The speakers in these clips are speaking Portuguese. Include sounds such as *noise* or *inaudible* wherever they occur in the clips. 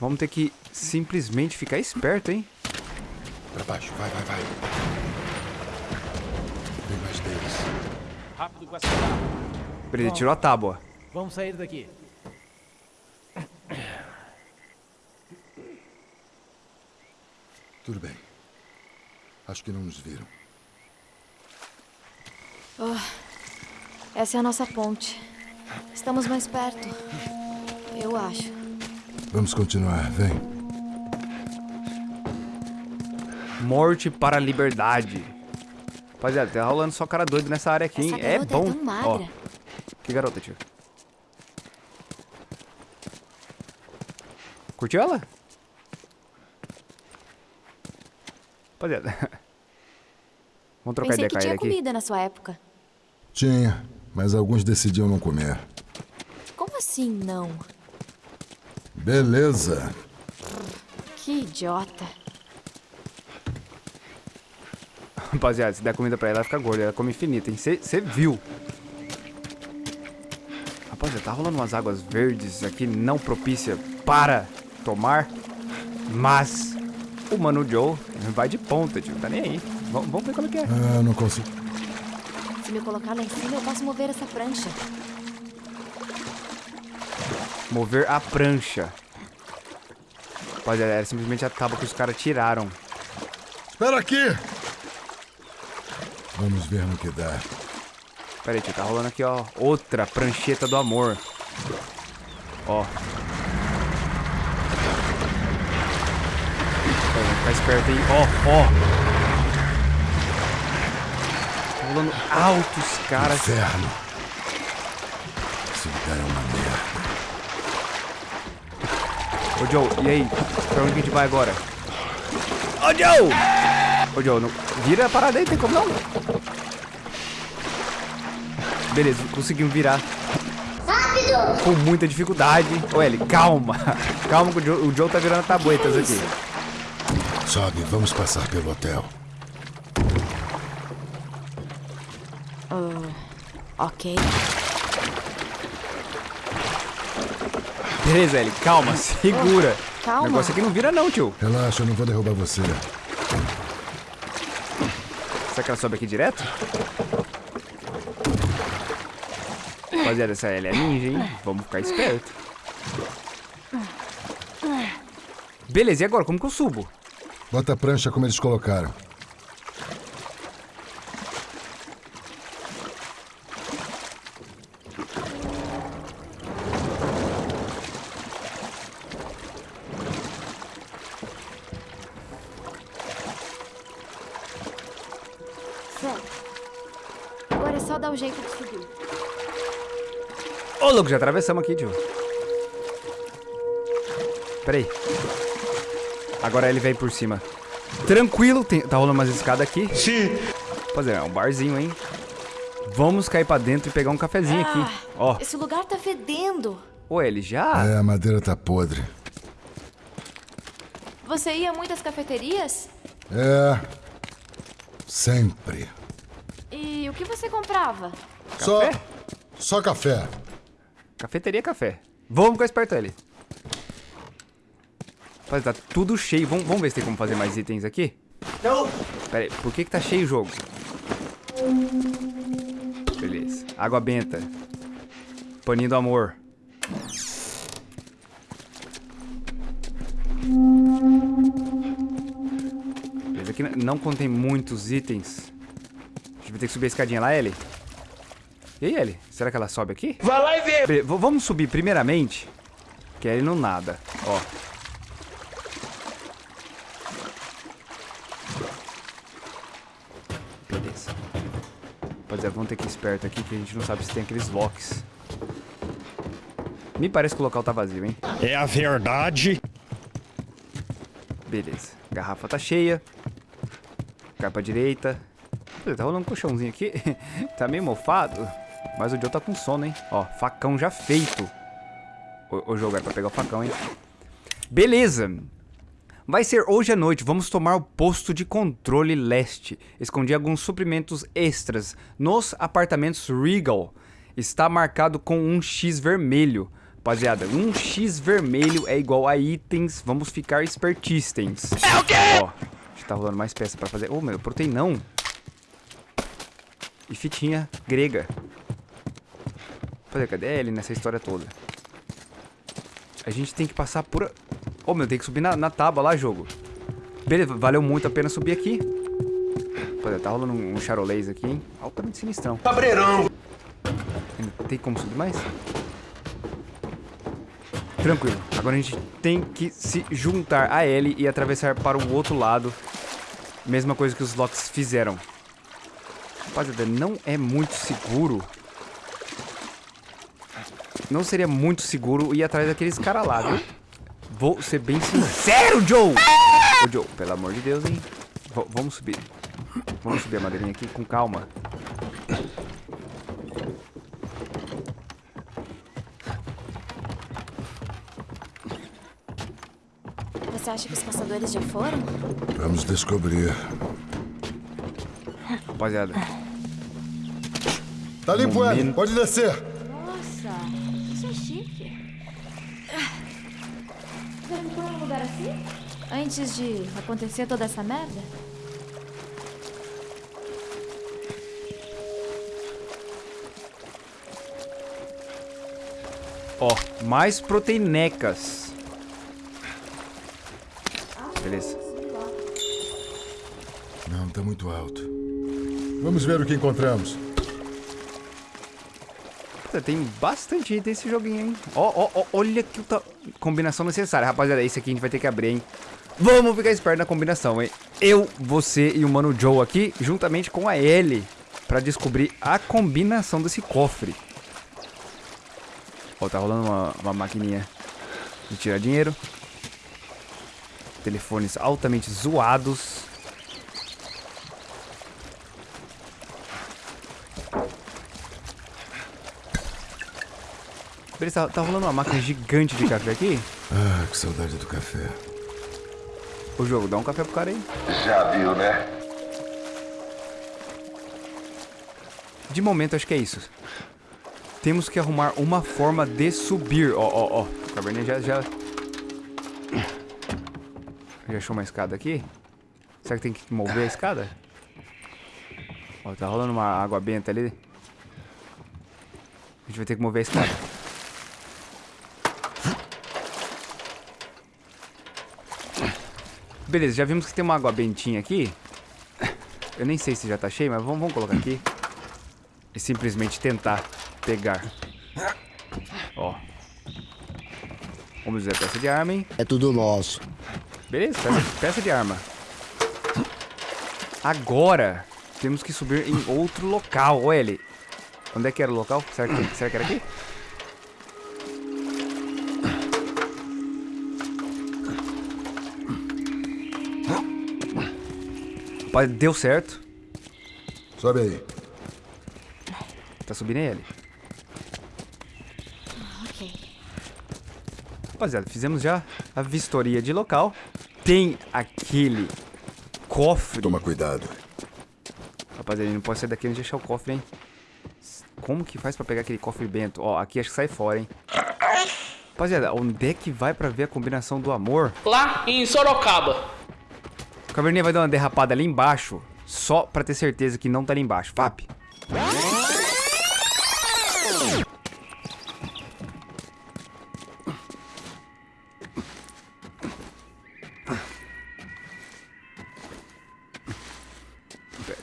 Vamos ter que simplesmente ficar esperto, hein? Pra baixo, vai, vai, vai. Tem mais deles. Rápido com essa tábua. Ele tirou a tábua. Vamos sair daqui. Tudo bem. Acho que não nos viram. Essa é a nossa ponte. Estamos mais perto. Eu acho. Vamos continuar, vem. Morte para a liberdade. Rapaziada, tá rolando só cara doido nessa área aqui, hein? É é bom. magra. Ó, que garota, tio. Curtiu ela? Rapaziada. *laughs* Vamos trocar Pensei ideia que com tinha ele aqui. comida na sua época. Tinha, mas alguns decidiam não comer. Como assim não? Beleza. Que idiota. Rapaziada, se der comida pra ela, ela fica gorda. Ela come infinita, hein? Você viu. Rapaziada, tá rolando umas águas verdes aqui não propícia para tomar. Mas o Mano Joe vai de ponta, tio. Tá nem aí. Vamos, vamos ver como é que é. Ah, não consigo. Se me colocar lá em cima, eu posso mover essa prancha. Mover a prancha. Rapaziada, era simplesmente a tábua que os caras tiraram. Espera aqui! Vamos ver no que dá. Pera aí, tio. Tá rolando aqui, ó. Outra prancheta do amor. Ó. Ficar esperto aí. Ó, ó. Tá rolando altos caras. Inferno. Ô, Joe, e aí? Pra onde que a gente vai agora? Ô, Joe! Ô, Joe, não... vira a parada aí, tem como não? Beleza, conseguimos virar. Rápido! Com muita dificuldade. Ô, Ellie, calma. *laughs* Calma que o Joe, o Joe tá virando tabuetas aqui. Sobe, vamos passar pelo hotel. Ok. Beleza, Ellie, calma, *laughs* segura. calma. O negócio aqui não vira não, tio. Relaxa, eu não vou derrubar você. Será que ela sobe aqui direto? Rapaziada, essa Ellie é ninja, hein? Vamos ficar esperto. Beleza, e agora? Como que eu subo? Bota a prancha como eles colocaram. Louco, já atravessamos aqui, tio. Pera aí. Agora ele vem por cima. Tranquilo, tem- tá rolando umas escadas aqui. Sim. Rapaziada, é um barzinho, hein? Vamos cair pra dentro e pegar um cafezinho aqui. Ó, Esse lugar tá fedendo. ô, ele já... É, a madeira tá podre. Você ia a muitas cafeterias? É. Sempre. E o que você comprava? Só. Café? Só café. Cafeteria café. Vamos ficar esperto ali. Rapaz, tá tudo cheio. Vamos, vamos ver se tem como fazer mais itens aqui? Não. Pera aí, por que que tá cheio o jogo? Beleza. Água benta. Paninho do amor. Beleza, aqui não contém muitos itens. A gente vai ter que subir a escadinha lá, Ellie. E aí, Ellie? Será que ela sobe aqui? Vai lá e vê. V- vamos subir primeiramente. Que ele não nada. Ó. Beleza. Rapaziada, vamos ter que ir esperto aqui que a gente não sabe se tem aqueles locks. Me parece que o local tá vazio, hein? É a verdade. Beleza. Garrafa tá cheia. Cai pra direita. Tá rolando um colchãozinho aqui. *laughs* tá meio mofado. Mas o Joe tá com sono, hein? Ó, facão já feito. O, o jogo é pra pegar o facão, hein? Beleza. Vai ser hoje à noite. Vamos tomar o posto de controle leste. Escondi alguns suprimentos extras nos apartamentos Regal. Está marcado com um X vermelho. Rapaziada, um X vermelho é igual a itens. Vamos ficar espertistens. É o quê? Ó, a gente tá rolando mais peça pra fazer. Ô, oh, meu, proteinão. E fitinha grega. Fazer, cadê ele nessa história toda? A gente tem que passar por... Oh, meu, tem que subir na, na tábua lá, jogo. Beleza, valeu muito a pena subir aqui. Rapaziada, tá rolando um, um charolês aqui, hein? Altamente sinistrão. Cabreirão! Tem como subir mais? Tranquilo. Agora a gente tem que se juntar a Ellie e atravessar para o outro lado. Mesma coisa que os Locks fizeram. Rapaziada, não é muito seguro. Não seria muito seguro ir atrás daqueles caras lá, viu? Vou ser bem sincero, Joe! Ô, Joe, pelo amor de Deus, hein? V vamos subir. Vamos subir a madeirinha aqui com calma. Você acha que os caçadores já foram? Vamos descobrir. Rapaziada. Tá limpo, Momento. Pode descer. Lugar assim? Antes de acontecer toda essa merda? Ó, mais proteinecas. Beleza. Não, tá muito alto. Vamos ver o que encontramos. Puta, Tem bastante item esse joguinho, hein? Ó, ó, ó, olha que ta... combinação necessária. Rapaziada, esse aqui a gente vai ter que abrir, hein? Vamos ficar esperto na combinação, hein? Eu, você e o Mano Joe aqui, juntamente com a Ellie, pra descobrir a combinação desse cofre. Ó, tá rolando uma, uma maquininha de tirar dinheiro. Telefones altamente zoados. Beleza, tá, tá rolando uma máquina gigante de café aqui. Ah, que saudade do café. O jogo, dá um café pro cara aí. Já viu, né? De momento, acho que é isso. Temos que arrumar uma forma de subir. Ó, ó, ó. O caverninha já, já... Já achou uma escada aqui? Será que tem que mover a escada? Ó, tá rolando uma água benta ali. A gente vai ter que mover a escada. Beleza, já vimos que tem uma água bentinha aqui. Eu nem sei se já tá cheio, mas vamos, vamos colocar aqui. E simplesmente tentar pegar. Ó. Vamos ver a peça de arma, hein? É tudo nosso. Beleza, peça, peça de arma. Agora, temos que subir em outro local. Olha ele. Onde é que era o local? Será que, será que era aqui? Rapaz, deu certo. Sobe aí. Tá subindo ele. Ok. Rapaziada, fizemos já a vistoria de local. Tem aquele cofre. Toma cuidado. Rapaziada, ele não pode sair daqui antes de achar o cofre, hein? Como que faz pra pegar aquele cofre bento? Ó, aqui acho que sai fora, hein? Rapaziada, onde é que vai pra ver a combinação do amor? Lá em Sorocaba. O caverninha vai dar uma derrapada ali embaixo, só pra ter certeza que não tá ali embaixo. Vap.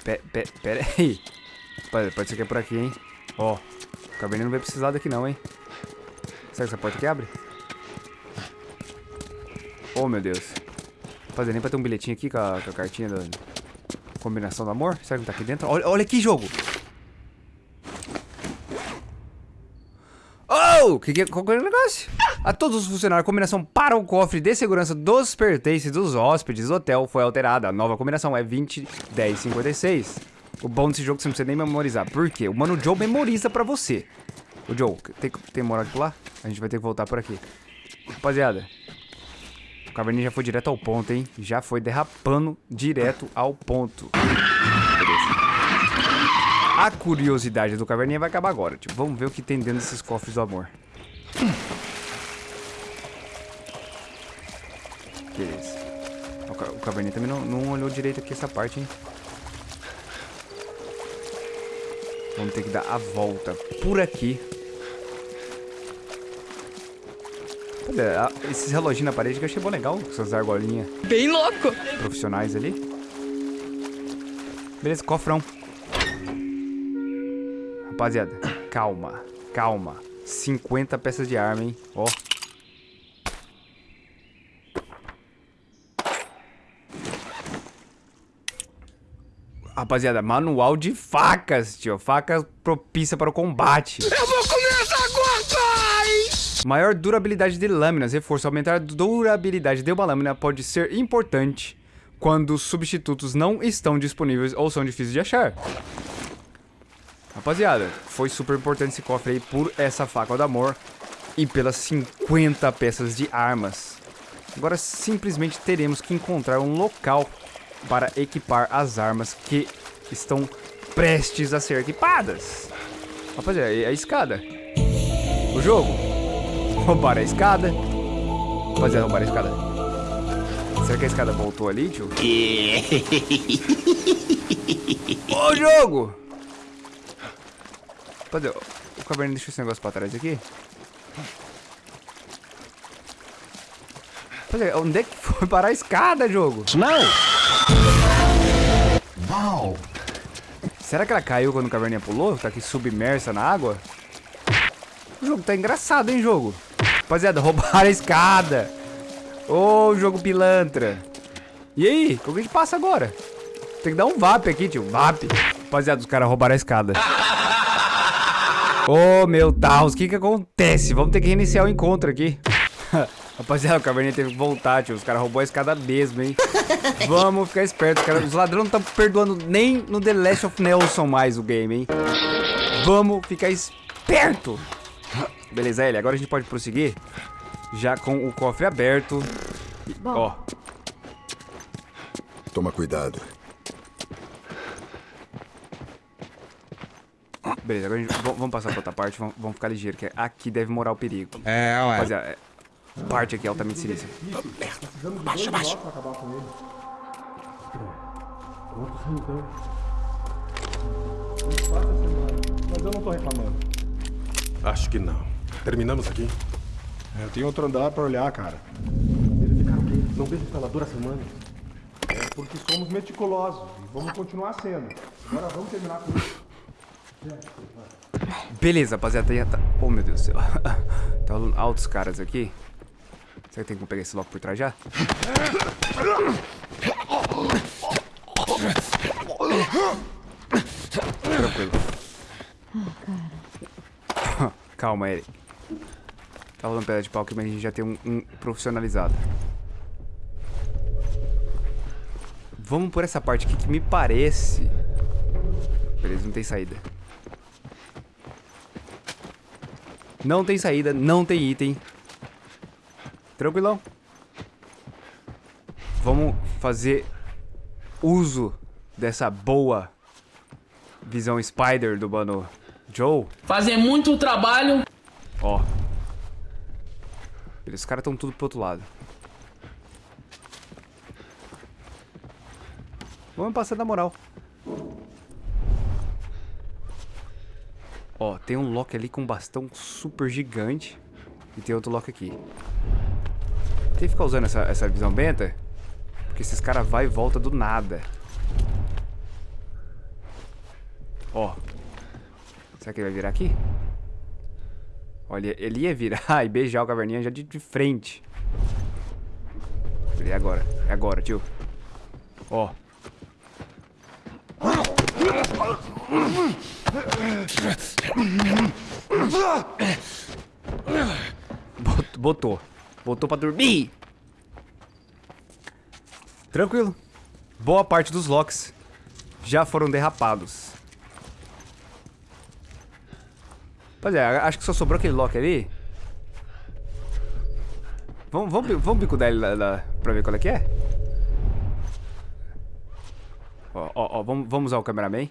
Pe- pe- Pera aí. Pode, ser que é por aqui, hein? Ó, o caverninha não vai precisar daqui não, hein? Será que essa porta aqui abre? Oh, meu Deus. Fazer nem pra ter um bilhetinho aqui com a, com a cartinha da combinação do amor? Será que não tá aqui dentro? Olha, olha aqui, jogo! Oh! Que, que, qual que é o negócio? A todos os funcionários, a combinação para o cofre de segurança dos pertences dos hóspedes do hotel foi alterada. A nova combinação é 20, 10, 56. O bom desse jogo é que você não precisa nem memorizar. Por quê? O Mano Joe memoriza pra você. O Joe, tem, tem moral de pular? A gente vai ter que voltar por aqui. Rapaziada, o Caverninha já foi direto ao ponto, hein? Já foi derrapando direto ao ponto. A curiosidade do Caverninha vai acabar agora, tipo, vamos ver o que tem dentro desses cofres do amor. Beleza. O Caverninha também não, não olhou direito aqui essa parte, hein? Vamos ter que dar a volta por aqui Olha, a- esses reloginhos na parede que eu achei bom legal, com essas argolinhas Bem louco. profissionais ali. Beleza, cofrão. Rapaziada, calma, calma. 50 peças de arma, hein? Ó. Rapaziada, manual de facas, tio. Faca propícia para o combate. Eu vou comer! Maior durabilidade de lâminas. Reforço. Aumentar a durabilidade de uma lâmina pode ser importante quando os substitutos não estão disponíveis ou são difíceis de achar. Rapaziada, foi super importante esse cofre aí por essa faca do amor e pelas 50 peças de armas. Agora simplesmente teremos que encontrar um local para equipar as armas que estão prestes a ser equipadas. Rapaziada, é a escada. O jogo. Roubar a escada. Rapaziada, roubar a escada. Será que a escada voltou ali, tio? *laughs* Ô, jogo! Rapaziada, o caverninho deixou esse negócio pra trás aqui. Rapaziada, onde é que foi parar a escada, jogo? Uau! Será que ela caiu quando o caverninha pulou? Tá aqui submersa na água? O jogo tá engraçado, hein, jogo? Rapaziada, roubaram a escada. Ô, jogo pilantra. E aí, como que a gente passa agora? Tem que dar um VAP aqui, tio. VAP. Rapaziada, os caras roubaram a escada. Ô, meu Deus, o que que acontece? Vamos ter que reiniciar o encontro aqui. *laughs* Rapaziada, o caverninha teve que voltar, tio. Os caras roubou a escada mesmo, hein? *laughs* Vamos ficar espertos, cara. Os ladrões não estão perdoando nem no The Last of Nelson mais o game, hein? Vamos ficar esperto. *coughs* Beleza, Ellie, agora a gente pode prosseguir já com o cofre aberto. E- Bom. Ó, Toma cuidado. beleza, agora a gente, vamos passar pra outra parte, vamos, vamos ficar ligeiro, que aqui deve morar o perigo. É, ué. Rapaziada, é, parte aqui altamente sinistra. Mas eu não tô reclamando. Acho que não. Terminamos aqui? Eu tenho outro andar pra olhar, cara. Verificar o quê? Não vejo instalador há semanas. É porque somos meticulosos e vamos continuar sendo. Agora vamos terminar com isso. Beleza, rapaziada, já tá... Oh, meu Deus do céu. *laughs* tá rolando altos caras aqui. Será que tem como pegar esse logo por trás já? Tranquilo. Calma, ele. Tá rolando pedra de pau aqui, mas a gente já tem um, um profissionalizado. Vamos por essa parte aqui que me parece... Beleza, não tem saída. Não tem saída, não tem item. Tranquilão. Vamos fazer uso dessa boa visão Spider do mano Joe. Fazer muito trabalho. Ó. Os caras estão tudo pro outro lado. Vamos passar na moral. Ó, tem um lock ali com um bastão super gigante. E tem outro lock aqui. Tem que ficar usando essa, essa visão benta. Porque esses caras vai e volta do nada. Ó. Será que ele vai virar aqui? Olha, ele ia virar *laughs* e beijar o caverninha já de, de frente. É agora, é agora, tio. Ó. Bot- Botou. Botou pra dormir. Tranquilo. Boa parte dos locks já foram derrapados. Rapaziada, acho que só sobrou aquele lock ali. Vamos, vamos, vamos bicudar ele lá, lá pra ver qual é que é? Ó, ó, ó, vamos, vamos usar o cameraman.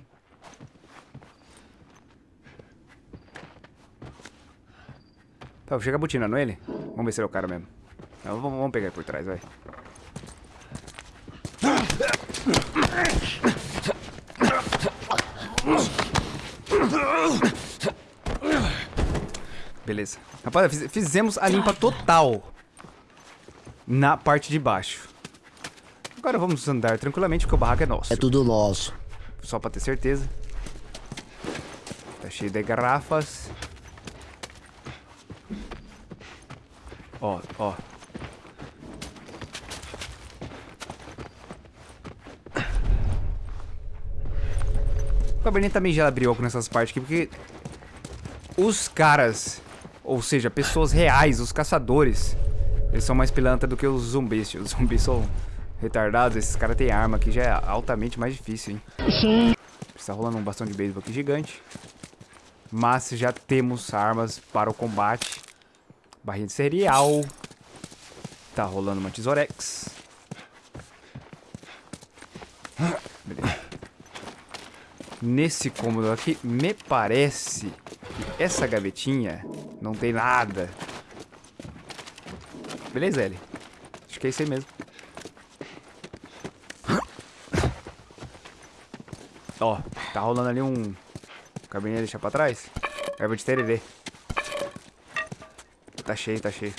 Tá, chega butinando ele. Vamos ver se ele é o cara mesmo. Não, vamos, vamos pegar ele por trás, vai. Beleza. Rapaz, fiz- fizemos a limpa total. Na parte de baixo. Agora vamos andar tranquilamente, porque o barraco é nosso. É tudo nosso. Só pra ter certeza. Tá cheio de garrafas. Ó, ó. O Cabernet também já abriu nessas partes aqui, porque os caras, ou seja, pessoas reais, os caçadores, eles são mais pilantra do que os zumbis. *laughs* Os zumbis são retardados, esses caras têm arma aqui, já é altamente mais difícil, hein? Está rolando um bastão de beisebol aqui gigante. Mas já temos armas para o combate. Barrinha de cereal. Tá rolando uma tesourex. Beleza. Nesse cômodo aqui, me parece que essa gavetinha não tem nada. Beleza, Ellie? Acho que é isso aí mesmo. Ó, tá rolando ali um cabernet deixar pra trás. Erva de tererê. Tá cheio, tá cheio.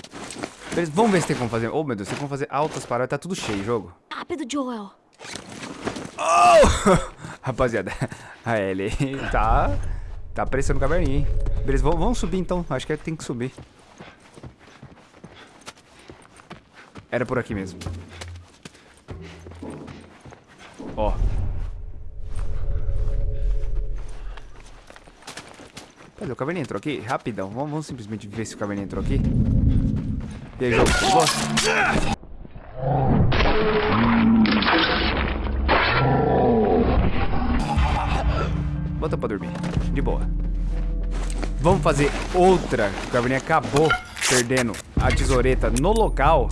Beleza, vamos ver se tem como fazer. Oh, meu Deus, tem como fazer altas paradas. Tá tudo cheio jogo. Rápido, Joel. *laughs* Rapaziada, a Ellie *laughs* tá... Tá apressando o cabernet, hein? Beleza, vamos, subir então. Acho que tem que subir. Era por aqui mesmo. Ó. Cadê o cabernet entrou aqui? Rapidão. Vamos, vamos simplesmente ver se o cabernet entrou aqui. E aí, jogo? Bom? Bota pra dormir. De boa. Vamos fazer outra. O Cabernet acabou perdendo a tesoureta no local.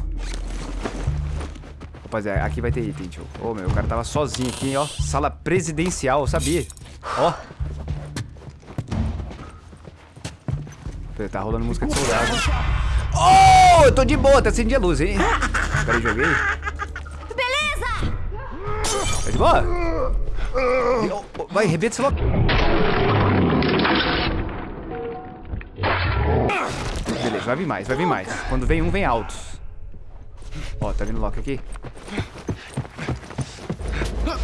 Rapaziada, aqui vai ter item, tio. Ô, meu, o cara tava sozinho aqui, ó. Sala presidencial, sabia? Ó. Tá rolando música de soldado. Oh, eu tô de boa, tá acendendo a luz, hein? Peraí, joguei. Beleza! Tá de boa? Vai, rebenta esse logo. Vai vir mais, vai vir mais. Quando vem um, vem altos. Ó, tá vindo Loki aqui?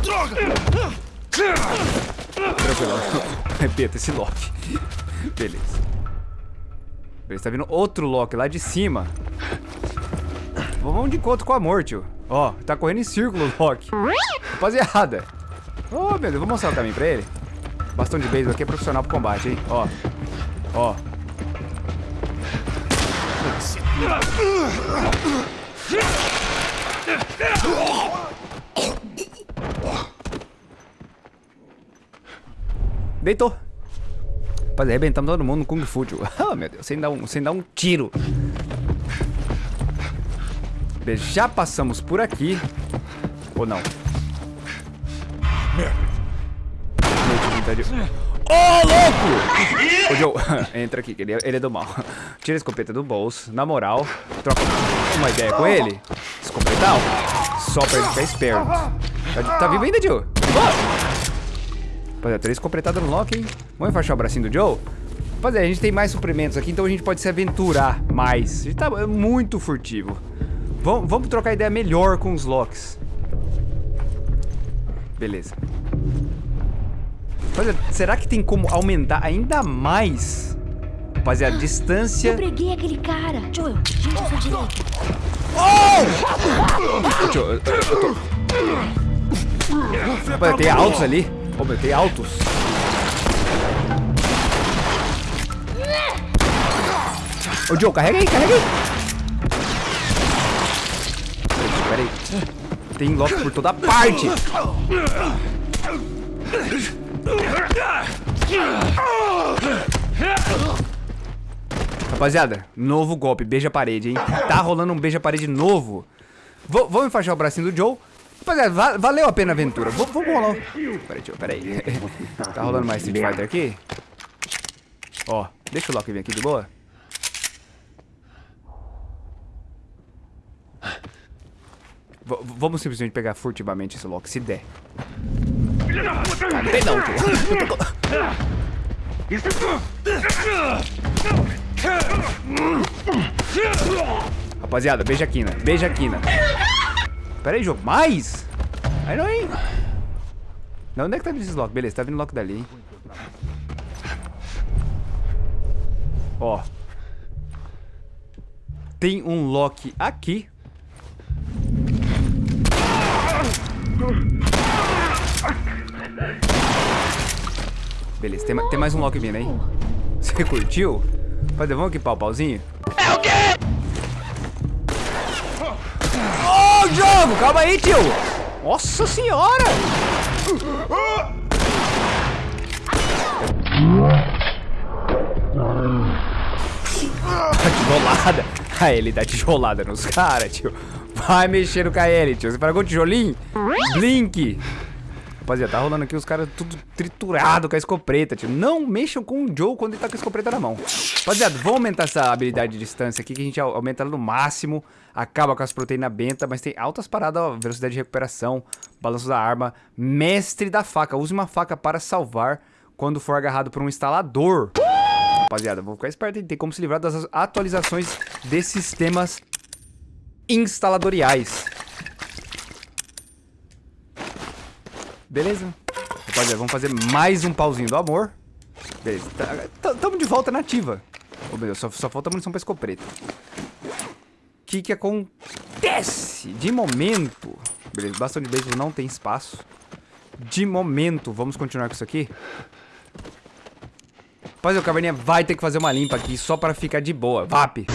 Tranquilo. Repeta *laughs* esse Loki. Beleza. Beleza, tá vindo outro Loki lá de cima. Vamos de encontro com a morte, tio. Ó, tá correndo em círculo o Loki. Rapaziada. Ô, meu Deus, vou mostrar o caminho pra ele. Bastão de beisebol aqui é profissional pro combate, hein? Ó. Ó. Deitou. Rapaz, arrebentamos todo mundo no Kung Fu. *laughs* Oh, meu Deus, sem dar um, sem dar um tiro. Já passamos por aqui. Ou não? Ô, louco! *laughs* Ô, Joe, *laughs* entra aqui, que ele é, ele é do mal. *laughs* Tira a escopeta do bolso, na moral. Troca uma ideia com ele. Escopetal. Só pra ele ficar esperto. Tá, tá vivo ainda, Joe? Rapaziada, três escopetadas no Loki, hein? Vamos enfaixar o bracinho do Joe? Rapaziada, a gente tem mais suprimentos aqui, então a gente pode se aventurar mais. A gente tá muito furtivo. Vamos, vamos trocar ideia melhor com os Locks. Beleza. Rapaziada, será que tem como aumentar ainda mais? Rapaziada, distância... Eu preguei aquele cara. Joel, à sua direita. Deixa eu- eu- eu tô- Rapaziada, tem altos ali. Ô, meu, tem altos. Ô, Joe, carrega aí, carrega aí. Pera aí. Tem lock por toda parte. Rapaziada, novo golpe, beija parede, hein? Tá rolando um beija parede novo. V vamos enfaixar o bracinho do Joe. Rapaziada, va valeu a pena a aventura. V vamos rolar. Peraí, tio, peraí. *laughs* tá rolando mais Street Fighter aqui? Ó, deixa o Loki vir aqui de boa. V- vamos simplesmente pegar furtivamente esse lock, se der. Ah, não. Rapaziada, beija a quina, beija a quina. Pera aí, jogo. Mais? Aí não, hein? Não, onde é que tá vindo esse lock? Beleza, tá vindo lock dali, hein? Ó. Tem um lock aqui. Beleza, tem, tem mais um lock vindo, hein? Você curtiu? Rapaziada, vamos equipar o pauzinho? É o quê? Ô, jogo! Calma aí, tio! Nossa senhora! Tá tijolada. A ele dá tijolada nos caras, tio. Vai mexer no KL, tio. Você pagou o tijolinho? Blink. Rapaziada, tá rolando aqui os caras tudo triturado com a escopeta, tio. Não mexam com o Joe quando ele tá com a escopeta na mão. Rapaziada, vamos aumentar essa habilidade de distância aqui, que a gente au- aumenta ela no máximo. Acaba com as proteínas benta, mas tem altas paradas, ó. Velocidade de recuperação, balanço da arma. Mestre da faca. Use uma faca para salvar quando for agarrado por um instalador. Rapaziada, vou ficar esperto? Tem como se livrar das atualizações de sistemas instaladoriais. Beleza? Rapaziada, vamos fazer mais um pauzinho do amor. Beleza, tá- tá- tamo de volta na ativa. Ô, meu Deus, só, só falta munição pra escopeta. O que que acontece? De momento... Beleza, bastão de beisebol não tem espaço. De momento, vamos continuar com isso aqui. Rapaziada, o Caverninha vai ter que fazer uma limpa aqui só pra ficar de boa. VAP!